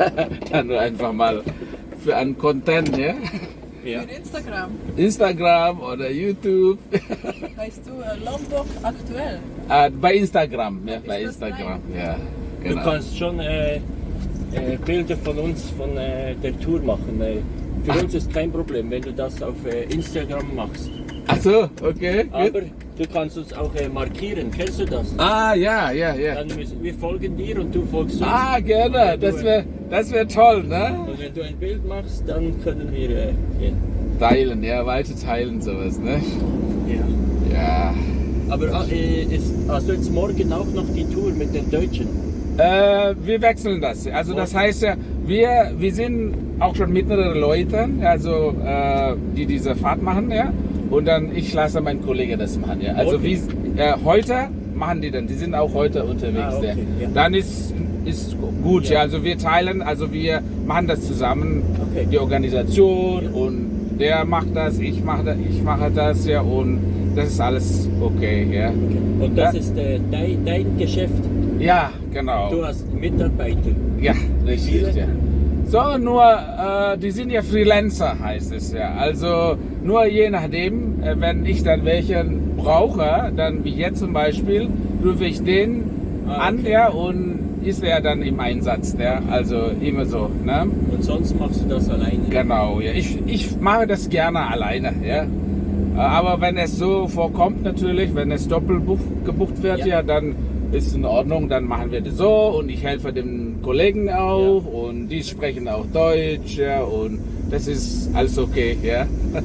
dann nur einfach mal für einen Content, ja? Ja. Für Instagram Instagram oder YouTube. heißt du äh, Lombok aktuell. Äh, bei Instagram, ja, bei Ist das Instagram, ja. Du Genau. kannst schon äh, äh, Bilder von uns, von äh, der Tour machen. Äh, für uns ist kein Problem, wenn du das auf äh, Instagram machst. Ach so, okay. gut. Aber du kannst uns auch äh, markieren. Kennst du das? Ah, ja, ja, ja. Dann müssen, wir folgen dir und du folgst uns. Ah, gerne. Das wäre das wär toll, ne? Und wenn du ein Bild machst, dann können wir äh, gehen. Teilen, ja, weiter teilen, sowas, ne? Ja. Ja. Aber äh, ist, hast du jetzt morgen auch noch die Tour mit den Deutschen? Äh, wir wechseln das. Also das heißt ja, wir, wir sind auch schon mehrere Leute, also äh, die diese Fahrt machen, ja. Und dann ich lasse meinen Kollegen das machen, ja. Also Okay. wie äh, heute machen die dann, die sind auch heute unterwegs, Ah, okay, ja. Dann ist ist gut, ja. Ja. Also wir teilen, also wir machen das zusammen, Okay. die Organisation und der macht das, ich mache das, ich mache das, ja. Und das ist alles okay, ja. Und das ist äh, dein, dein Geschäft. Ja, genau. Du hast Mitarbeiter. Ja, richtig. Ja. So, nur, äh, die sind ja Freelancer, heißt es ja. Also nur je nachdem, äh, wenn ich dann welchen brauche, dann wie jetzt zum Beispiel, rufe ich den Ah, an, okay. ja, und ist er dann im Einsatz, ja. Also immer so, ne? Und sonst machst du das alleine. Genau, ja. Ich, ich mache das gerne alleine, ja. Äh, Aber wenn es so vorkommt natürlich, wenn es doppelt buch, gebucht wird, ja. Ja. dann ist in Ordnung, dann machen wir das so und ich helfe dem Kollegen auch und die sprechen auch Deutsch, ja, und das ist alles okay, ja.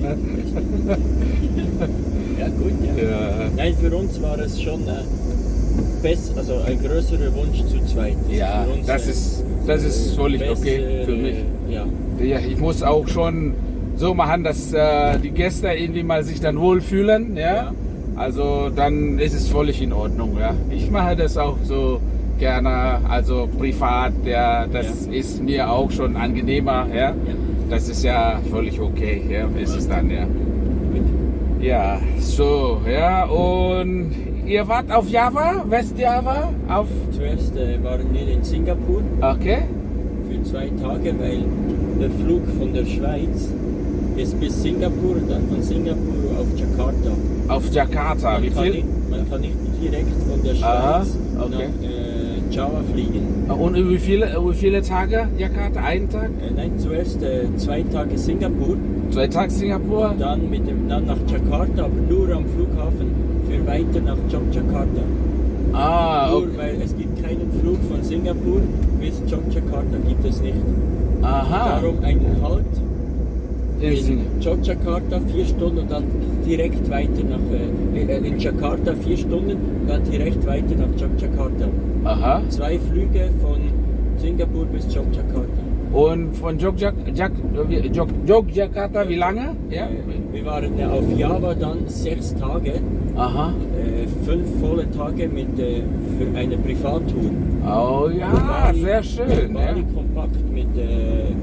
Ja, gut, ja. ja. Nein, für uns war es schon äh, best, also ein größerer Wunsch zu zweit. Das Ja, uns, das äh, ist, das ist völlig okay bessere, für mich. Ja, Ja, ich muss auch schon so machen, dass äh, die Gäste irgendwie mal sich dann wohlfühlen, ja? Ja. Also dann ist es völlig in Ordnung, ja. Ich mache das auch so gerne, also privat, ja, das Ja. ist mir auch schon angenehmer, ja. ja. Das ist ja völlig okay, ja, ist es dann, ja. Ja, so, ja, und ihr wart auf Java, Westjava, auf, Zuerst äh, waren wir in Singapur okay, für zwei Tage, weil der Flug von der Schweiz ist bis Singapur und dann von Singapur auf Jakarta. auf Jakarta, Man wie kann viel? Nicht, man kann nicht direkt von der Schweiz Aha, okay. nach äh, Java fliegen. Und wie viele, wie viele Tage Jakarta? Einen Tag? Äh, nein, zuerst äh, zwei Tage Singapur, Zwei Tage Singapur? dann, mit dem, dann nach Jakarta, aber nur am Flughafen für weiter nach Jogjakarta. Ah, Nur okay. weil es gibt keinen Flug von Singapur bis Jogjakarta, gibt es nicht. Aha. Darum einen Halt In in Sing- Jogjakarta vier Stunden und dann direkt weiter nach, äh, äh, in Jakarta vier Stunden und dann direkt weiter nach Jogjakarta. Aha. Zwei Flüge von Singapur bis Jogjakarta. Und von Jogjak, Jak, wie- Jog, Jogjakarta, wie lange? Ja. Äh, Wir waren ja auf Java dann sechs Tage, Aha. Fünf volle Tage mit, äh, für eine Privattour. Oh ja, Bali- sehr schön. Ja. Bali kompakt mit äh,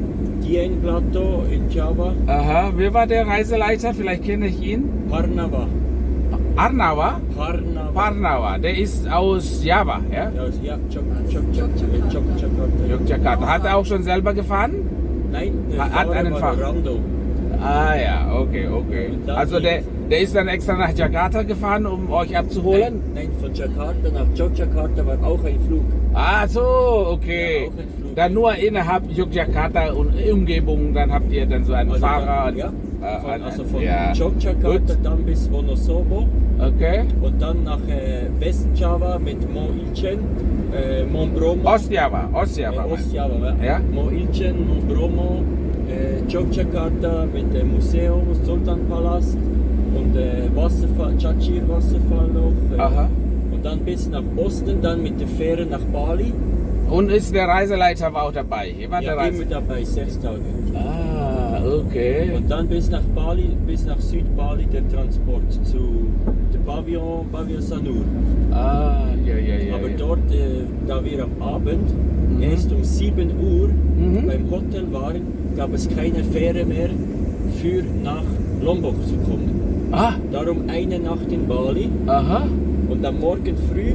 Dieng Plateau in Java, Aha. Wer war der Reiseleiter? Vielleicht kenne ich ihn. Parnava. Arnawa? Parnava. Parnawa. Der ist aus Java, ja? Ja, also, ja. Jogjakarta. Hat er auch schon selber gefahren? Nein, der Hat- hat einen war Fahrer. Rando. Ah ja, okay, okay. Also der, der ist dann extra nach Jakarta gefahren, um euch abzuholen? Nein, nein, von Jakarta nach Jogjakarta war auch ein Flug. Ah so, okay. Ja. Dann nur innerhalb Yogyakarta und Umgebung, dann habt ihr dann so einen Also Fahrer. Dann, ja, äh, von, also von ja. Jogjakarta Gut. dann bis Wonosobo Okay. und dann nach äh, Westjava mit Mo Ilchen, äh, Monbromo. Ostjava, Ostjava. Äh, Ostjava, Ja. Mo Ilchen, Monbromo, äh, Jogjakarta mit dem Museum, Sultanpalast und äh, Wasserfall, Chachir Wasserfall noch. Äh, Aha. Und dann bis nach Osten, dann mit der Fähre nach Bali. Und ist der Reiseleiter war auch dabei? Hier war der Ja, immer Reise. dabei, sechs Tage. Ah, okay. Und dann bis nach Bali, bis nach Südbali der Transport zu der Pavillon, Pavillon Sanur. Ah, ja, ja, ja. Aber ja. dort, äh, da wir am Abend Mhm. erst um 7 Uhr Mhm. beim Hotel waren, gab es keine Fähre mehr für nach Lombok zu kommen. Ah, Darum eine Nacht in Bali aha. und am Morgen früh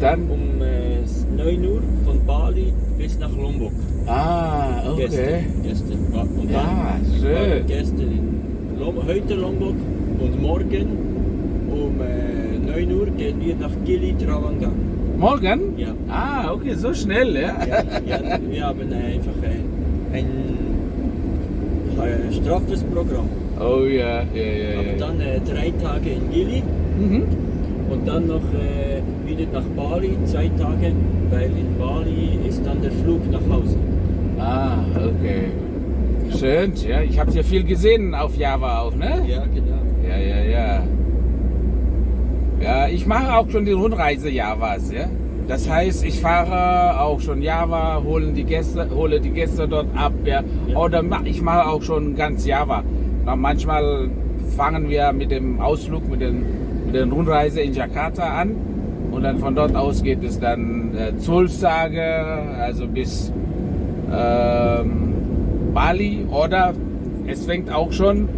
Dann. um äh, 9 Uhr von Bali bis nach Lombok. Ah, Gestern. Okay. Gestern. Ja, Und Ja, dann schön. waren wir gestern in Lom heute Lombok und morgen um äh, 9 Uhr gehen wir nach Gili Travangan. Morgen? Ja. Ah, okay, so schnell, ja. Ja, ja, wir haben äh, einfach äh, ein äh, straffes Programm. Oh ja, ja, ja, Aber dann äh, drei Tage in Gili Mhm. und dann noch äh, wieder nach Bali, zwei Tage, weil in Bali ist dann der Flug nach Hause. Ah, okay. Schön, ja. Ich habe ja viel gesehen auf Java auch, ne? Ja, genau. Ja, ja, ja. Ja, ich mache auch schon die Rundreise Javas, ja. Das heißt, ich fahre auch schon Java, holen die Gäste, hole die Gäste dort ab, ja. Ja. Oder ich mache auch schon ganz Java. Manchmal fangen wir mit dem Ausflug, mit, den, mit der Rundreise in Jakarta an. Und dann von dort aus geht es dann äh, zwölf Tage, also bis ähm, Bali. Oder es fängt auch schon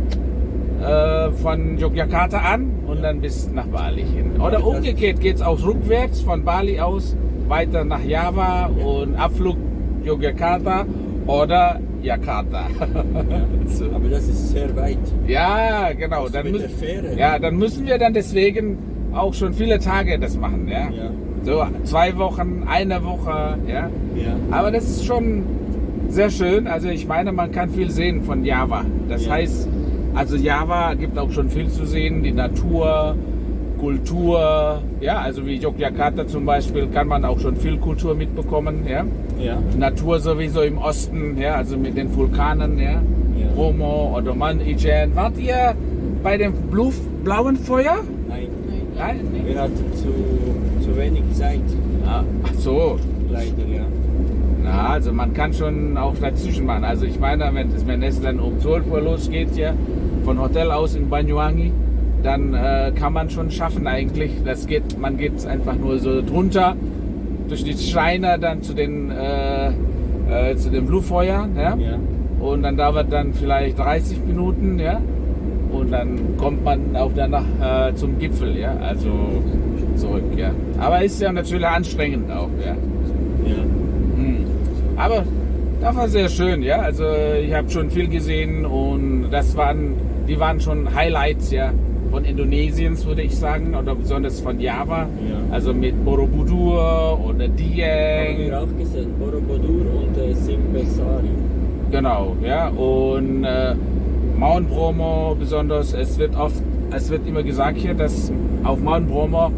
äh, von Yogyakarta an und dann bis nach Bali hin. Oder umgekehrt geht es auch rückwärts von Bali aus weiter nach Java und Abflug Yogyakarta oder Jakarta. so. Aber das ist sehr weit. Ja, genau. Also Dann müssen, Fähre. ja, dann müssen wir dann deswegen auch schon viele Tage das machen. Ja? Ja. So zwei Wochen, eine Woche. Ja? Ja. Aber das ist schon sehr schön. Also ich meine, man kann viel sehen von Java. Das Ja. heißt, also Java gibt auch schon viel zu sehen. Die Natur, Kultur. Ja, also wie Yogyakarta zum Beispiel kann man auch schon viel Kultur mitbekommen. Ja? Ja. Natur sowieso im Osten, ja, also mit den Vulkanen, ja. Ja. Bromo, Odoman, Ijen. Wart ihr bei dem Blu blauen Feuer? Nein. Nein? Wir hatten zu, zu wenig Zeit. Ah, ach so. Leider, ja. Na, also man kann schon auch dazwischen machen. Also ich meine, wenn es, wenn es dann um 12 Uhr losgeht, ja, von Hotel aus in Banyuwangi, dann äh, kann man schon schaffen eigentlich. Das geht, man geht einfach nur so drunter durch die Schreine dann zu den äh, äh, zu den Blutfeuern, ja. Ja. Und dann dauert dann vielleicht 30 Minuten, ja. Und dann kommt man auch danach äh, zum Gipfel, ja. Also zurück, ja. Aber ist ja natürlich anstrengend auch, ja. Ja. Hm. Aber das war sehr schön, ja. Also ich habe schon viel gesehen und das waren, die waren schon Highlights, ja, von Indonesiens, würde ich sagen, oder besonders von Java. Ja. Also mit Borobudur oder Haben Dieng. wir auch gesehen. Borobudur und äh, Simbesari. Genau, ja. Und äh, Mount Bromo besonders, es wird oft, es wird immer gesagt hier, dass auf Mount Bromo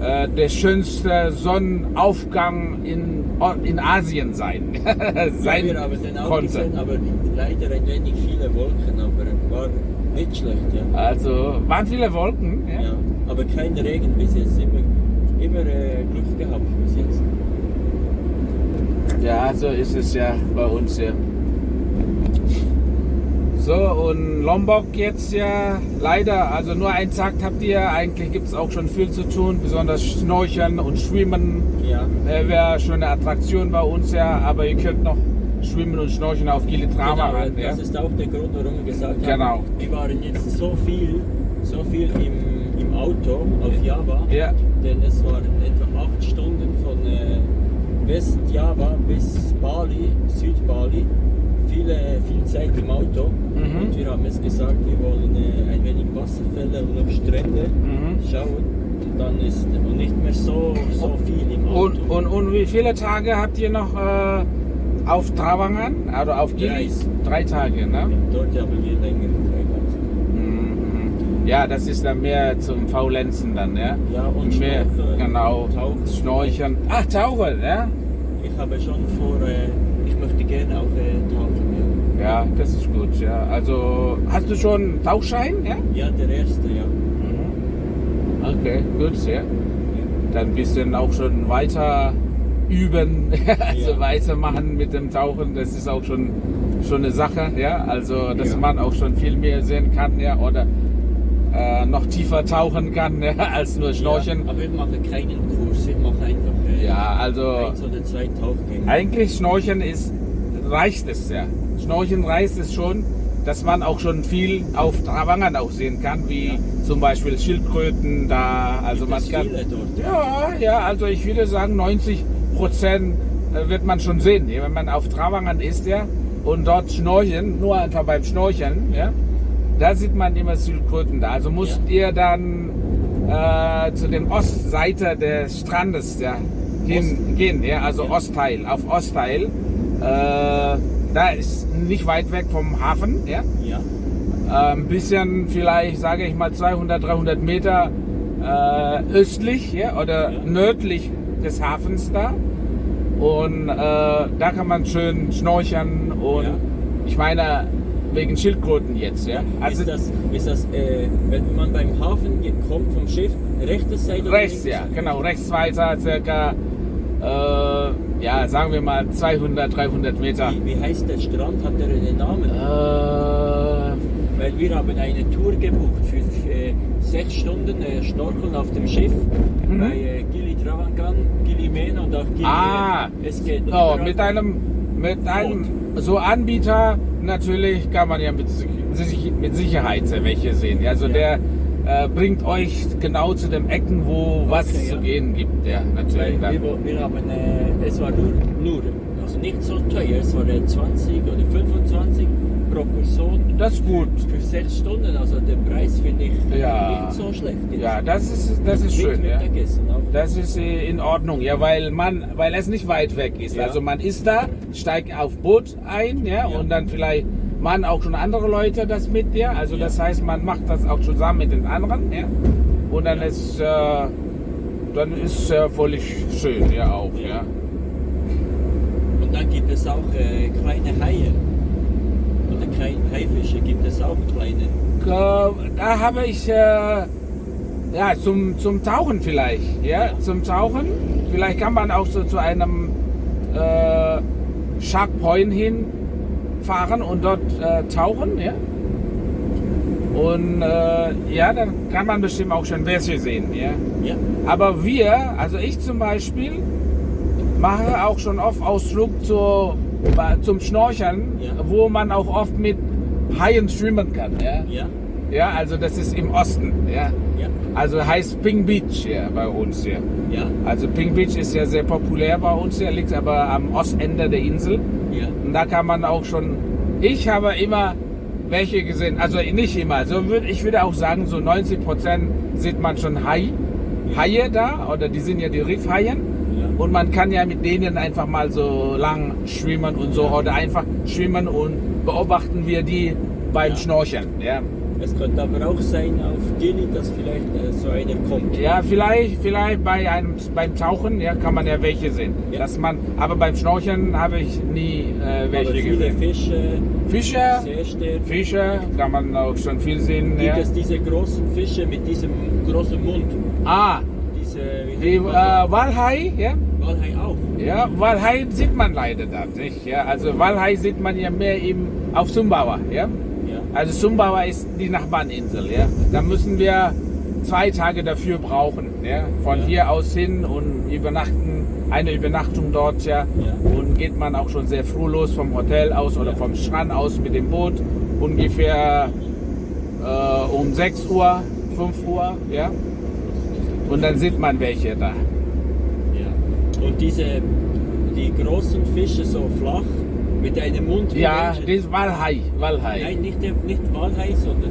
äh, der schönste Sonnenaufgang in, in Asien sein, sein ja, wir haben den auch konnte. gesehen, aber leider ein wenig viele Wolken, aber war nicht schlecht, ja. Also waren viele Wolken. Ja? ja. Aber kein Regen bis jetzt. Immer, immer äh, Glück gehabt bis jetzt. Ja, so ist es ja bei uns hier. So, und Lombok jetzt ja leider, also nur einen Tag habt ihr, eigentlich gibt es auch schon viel zu tun, besonders Schnorcheln und Schwimmen Ja. äh, wäre schon eine Attraktion bei uns ja, aber ihr könnt noch Schwimmen und Schnorcheln auf Gilitrama Genau, ran. Ja? das ist auch der Grund, warum wir gesagt Genau. haben, wir waren jetzt so viel, so viel im, im Auto auf Java, Ja. denn es waren etwa acht Stunden von äh, West-Java bis Bali, Süd-Bali, viele, viel Zeit im Auto Mhm. und wir haben es gesagt, wir wollen äh, ein wenig Wasserfälle und noch Strände Mhm. schauen dann ist nicht mehr so, so viel im Auto. Und, und, und wie viele Tage habt ihr noch äh, auf Travangan, also auf Gilis? Drei Tage, ne? Dort haben wir länger. Mhm. Ja, das ist dann mehr zum Faulenzen dann, ja? Ja, und mehr, Schnorcheln, genau, Tauchen. Schnorcheln. Ach, Tauchen, ja? Ich habe schon vor, äh, ich möchte gerne auch äh, tauchen. Ja, das ist gut, ja. Also, hast du schon Tauchschein, ja? Ja. ja, der erste, ja. Okay, gut, ja. Dann ein bisschen auch schon weiter üben, also Ja. weitermachen mit dem Tauchen, das ist auch schon, schon eine Sache, ja. Also, dass Ja. man auch schon viel mehr sehen kann, ja, oder äh, noch tiefer tauchen kann, ja, als nur Schnorcheln. Ja, aber ich mache keinen Kurs, ich mache einfach äh, Ja, also eins oder zwei Tauchgänge. eigentlich Schnorcheln ist, reicht es ja. Schnorcheln reicht es schon, dass man auch schon viel auf Travangan auch sehen kann, wie Ja. zum Beispiel Schildkröten da, also Gibt man kann... dort. Ja, ja, also ich würde sagen 90 Prozent wird man schon sehen, wenn man auf Travangan ist, ja. und dort schnorcheln, nur einfach beim Schnorcheln, ja, da sieht man immer Schildkröten da. Also musst ihr dann äh, zu den Ostseite des Strandes ja, hingehen, ja, also Ostteil, auf Ostteil. Äh, da ist nicht weit weg vom Hafen, ja. Ja. Äh, ein bisschen vielleicht, sage ich mal, 200, 300 Meter äh, östlich ja, oder Ja. nördlich des Hafens da. Und äh, da kann man schön schnorcheln und Ja. ich meine, wegen Schildkröten jetzt, ja. Also ist das, ist das äh, wenn man beim Hafen kommt vom Schiff, rechte Seite rechts, ja, genau, rechts weiter, circa, äh, ja, sagen wir mal 200, 300 Meter. Wie, wie heißt der Strand? Hat er einen Namen? Äh, Weil wir haben eine Tour gebucht für äh, sechs Stunden äh, Schnorcheln auf dem Schiff Mhm. bei äh, Gili Travangan, Gili Mena und auch Gili. Ah. es geht So, überall- mit einem, mit einem so Anbieter natürlich kann man ja mit, mit Sicherheit welche sehen. Also Ja. der äh, bringt euch genau zu den Ecken, wo was Okay, zu ja. gehen gibt. Ja, natürlich. Weil wir, wir haben, äh, es war nur, nur, also nicht so teuer, es war äh, 20 oder 25 pro Person Das ist gut. für sechs Stunden. Also der Preis finde ich so schlecht. Ja, das ist, das ist schön. Ja. Auch. Das ist äh, in Ordnung, ja, weil man, weil es nicht weit weg ist. Ja. Also man ist da, steigt auf Boot ein, ja, Ja. und dann vielleicht machen auch schon andere Leute das mit dir. Also das heißt, man macht das auch zusammen mit den anderen, ja. Und dann ist, äh, dann ist äh, völlig schön, ja auch, Ja. ja. Und dann gibt es auch äh, kleine Haie. Oder kleine Haifische gibt es auch kleine. Äh, Da habe ich, äh, ja, zum, zum Tauchen vielleicht, ja, Ja. zum Tauchen. Vielleicht kann man auch so zu einem äh, Shark Point hinfahren und dort äh, tauchen, ja. Und äh, ja, dann kann man bestimmt auch schon Wesche sehen, ja. Ja, Aber wir, also ich zum Beispiel, mache auch schon oft Ausflug zur, zum Schnorcheln, Ja. wo man auch oft mit Haien schwimmen kann, ja. ja, Ja, also das ist im Osten, ja. ja, Also heißt Ping Beach ja, bei uns hier. ja, Also Ping Beach ist ja sehr populär bei uns hier, liegt aber am Ostende der Insel. ja. Und da kann man auch schon, ich habe immer welche gesehen, also nicht immer, so würd, ich würde auch sagen, so 90 Prozent sieht man schon Hai, Haie da, oder die sind ja die Riffhaien. Ja. Und man kann ja mit denen einfach mal so lang schwimmen und so, oder einfach schwimmen und beobachten wir die beim Ja. Schnorcheln. Ja. Es könnte aber auch sein auf Gili, dass vielleicht äh, so einer kommt. Ja, vielleicht, vielleicht bei einem, beim Tauchen ja, kann man ja welche sehen. Ja. Dass man, aber beim Schnorcheln habe ich nie äh, welche aber viele gesehen. Fische, Fische, Seesterne. Fische kann man auch schon viel sehen. Gibt Ja. es diese großen Fische mit diesem großen Mund? Ah, Diese, die äh? Walhai, ja. Walhai auch. Ja, Walhai sieht man leider da nicht. Ja. Also Walhai sieht man ja mehr eben auf Sumbawa. Ja. Also Sumbawa ist die Nachbarninsel. Ja. Da müssen wir zwei Tage dafür brauchen. Ja. Von Ja. hier aus hin und übernachten, eine Übernachtung dort. Ja. Ja. Und geht man auch schon sehr früh los vom Hotel aus oder vom Strand aus mit dem Boot. Ungefähr äh, um 6 Uhr, 5 Uhr. Ja. Und dann sieht man welche da. Ja. Und diese, die großen Fische so flach, mit einem Mund wie Ja, Menschen. das ist Walhai. Walhai. Nein, nicht, der- nicht Walhai, sondern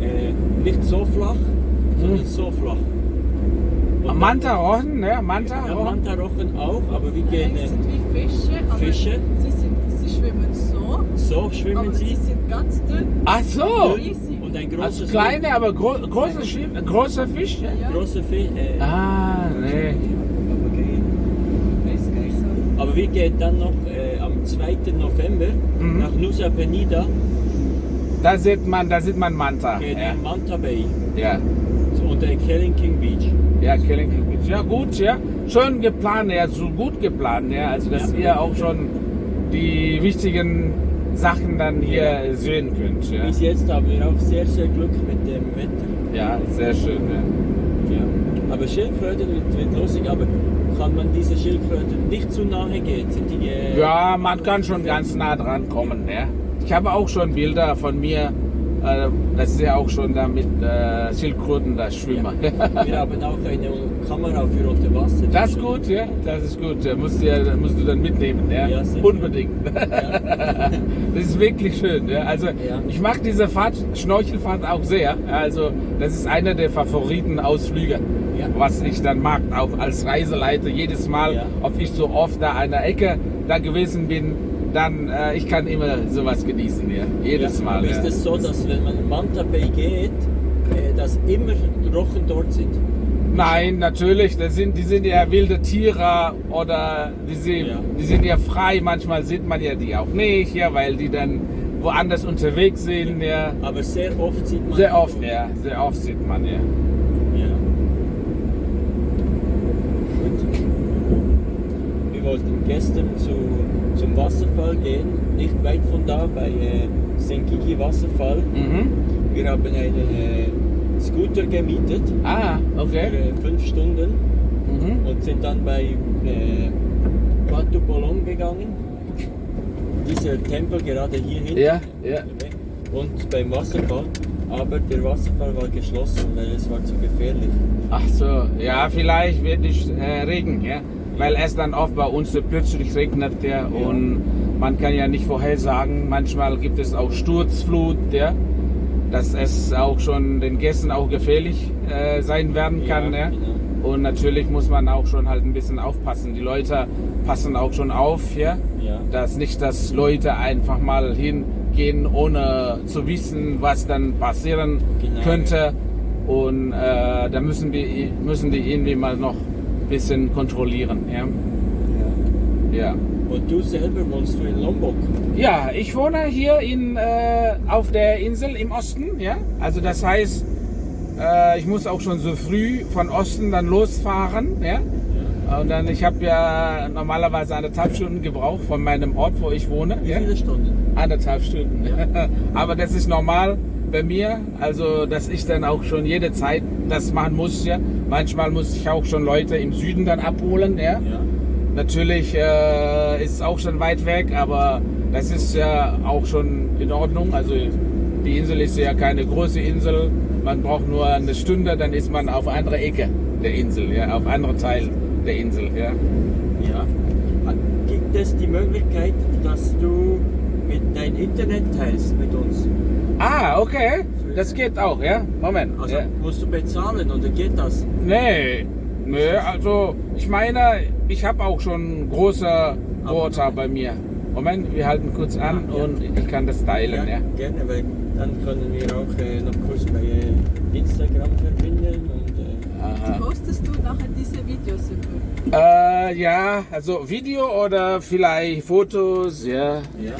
äh, nicht so flach, sondern Hm. so flach. Und Manta-Rochen, ne? dann- Ja, Manta-Rochen. Mantarochen auch, aber wir gehen die äh, sind wie Fische, aber Fische. Sie, sind, sie schwimmen so, so schwimmen aber sie sie. sind ganz dünn. Ach so. Und ein Also großes kleine, aber gro große, Schiff, große Fisch. Ja? Ja. große Fisch. Äh, Ah, nee. Weiß gar nicht so. Aber wir gehen dann noch äh, am 2. November Mhm. nach Nusa Penida, Da sieht man, da sieht man Manta. gehen Ja, Manta Bay ja. und äh, Killing King Beach. Ja, Killing King Beach. Ja, gut, ja. Schön geplant, ja, so gut geplant, ja. Also, dass Ja. ihr auch schon die wichtigen Sachen dann hier sehen könnt. Ja, Bis jetzt haben wir auch sehr, sehr Glück mit dem Wetter. ja sehr schön. Ja. Ja. Aber Schildkröten wird, wird lustig, aber kann man diese Schildkröten nicht zu nahe gehen? Die, äh, Ja, man kann schon ganz nah dran kommen. Ja. Ich habe auch schon Bilder von mir das ist ja auch schon da mit äh, Schildkröten, das Schwimmer. Wir haben auch eine Kamera für unter Wasser. Das ist gut, ja, das ist gut. Ja, musst, du ja, musst du dann mitnehmen, ja. Ja. Unbedingt. Ja. Das ist wirklich schön. Ja. Also Ja. ich mag diese Fahrt, Schnorchelfahrt auch sehr. Also das ist einer der Favoriten-Ausflüge, Ja. was ich dann mag, auch als Reiseleiter. Jedes Mal, Ja. ob ich so oft da an der Ecke da gewesen bin, dann äh, ich kann immer sowas genießen. Ja. Jedes Ja, Mal. Ja. Ist es so, dass wenn man Manta Bay geht, äh, dass immer Rochen dort sind? Nein, natürlich. Das sind, die sind ja wilde Tiere oder die sind, Ja. die sind ja frei. Manchmal sieht man ja die auch nicht, ja, weil die dann woanders unterwegs sind. Ja. Aber sehr oft sieht man. Sehr oft, ja. Sehr oft sieht man, ja. Ja. Wir wollten gestern zu, zum Wasserfall gehen, nicht weit von da, bei äh, Senkiki Wasserfall. Mhm. Wir haben einen äh, Scooter gemietet Ah, für okay. äh, fünf Stunden Mhm. und sind dann bei äh, Batu Bolong gegangen. Dieser Tempel gerade hier hinten. Ja, ja. Und beim Wasserfall. Aber der Wasserfall war geschlossen, weil es war zu gefährlich. Ach so, ja, vielleicht wird es äh, Regen, ja. Weil es dann oft bei uns so plötzlich regnet, ja. Und man kann ja nicht vorhersagen. Manchmal gibt es auch Sturzflut, ja. Dass es auch schon den Gästen auch gefährlich äh, sein werden kann, ja. genau. Und natürlich muss man auch schon halt ein bisschen aufpassen. Die Leute passen auch schon auf, ja. Ja. Dass nicht, dass Leute einfach mal hingehen, ohne zu wissen, was dann passieren Genau, könnte. Und äh, da müssen die, müssen die irgendwie mal noch bisschen kontrollieren. Ja. Ja. Ja. Und du selber wohnst du in Lombok? ja, ich wohne hier in, äh, auf der Insel im Osten. Ja. Also das heißt, äh, ich muss auch schon so früh von Osten dann losfahren. Ja. Und dann, ich habe ja normalerweise anderthalb Stunden gebraucht von meinem Ort, wo ich wohne. Wie Ja. viele Stunden? Anderthalb Stunden. Aber das ist normal bei mir, also dass ich dann auch schon jede Zeit das machen muss. Ja. Manchmal muss ich auch schon Leute im Süden dann abholen. Ja. Ja. Natürlich äh, ist es auch schon weit weg, aber das ist ja auch schon in Ordnung. Also die Insel ist ja keine große Insel. Man braucht nur eine Stunde, dann ist man auf andere Ecke der Insel, ja, auf andere Teil der Insel. Ja. Ja. Gibt es die Möglichkeit, dass du mit dein Internet teilst mit uns? Ah, okay. Das geht auch, ja? Moment. Also ja. musst du bezahlen oder geht das? Nee, nee, also ich meine, ich habe auch schon große Router bei mir. Moment, wir halten kurz an Ah, ja. und ich kann das teilen, ja. gerne, weil dann können wir auch äh, noch kurz bei äh, Instagram verbinden und äh, Aha. Postest du nachher diese Videos über? Äh, ja, also Video oder vielleicht Fotos, ja. ja. ja.